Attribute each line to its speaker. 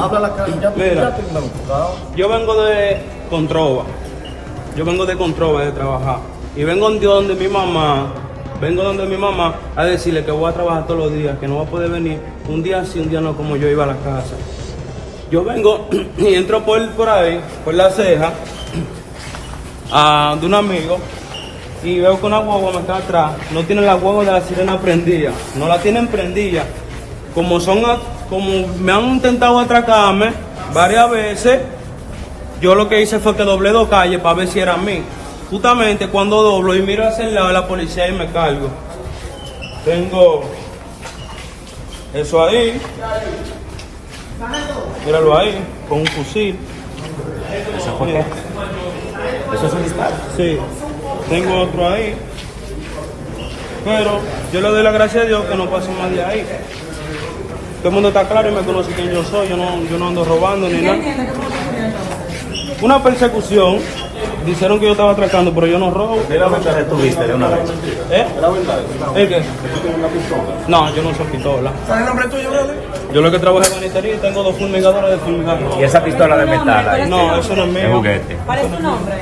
Speaker 1: Habla la cara, ya,
Speaker 2: Mira.
Speaker 1: ya.
Speaker 2: Yo vengo de Controva. Yo vengo de Controva de trabajar. Y vengo de donde mi mamá. Vengo donde mi mamá a decirle que voy a trabajar todos los días, que no va a poder venir un día sí, un día no, como yo iba a la casa. Yo vengo y entro por, por ahí, por la ceja, a, de un amigo, y veo que una guagua me está atrás. No tiene la guagua de la sirena prendida. No la tienen prendida. Como son, a- como me han intentado atracarme varias veces, yo lo que hice fue que doblé dos calles para ver si era a mí. Justamente cuando doblo y miro hacia el lado de la policía y me cargo. Tengo eso ahí. Míralo ahí, con un fusil.
Speaker 3: ¿Eso fue qué? ¿Eso es un disparo?
Speaker 2: Sí, tengo otro ahí. Pero yo le doy la gracia a Dios que no paso más de ahí. Todo el mundo está claro y me conoce quién yo soy. Yo no, yo no ando robando ni nada. Una persecución. Dijeron que yo estaba atracando, pero yo no robo.
Speaker 3: ¿Qué la ventaja tuviste de una vez?
Speaker 2: ¿Eh? ¿El qué? No, yo no soy pistola.
Speaker 1: ¿Cuál es el nombre tuyo, brother?
Speaker 2: Yo lo que trabajo es banistería y tengo dos fumigadores de fumigar.
Speaker 3: ¿Y esa pistola de metal ahí?
Speaker 2: No, eso no es mío.
Speaker 3: juguete.
Speaker 4: ¿Cuál es tu nombre?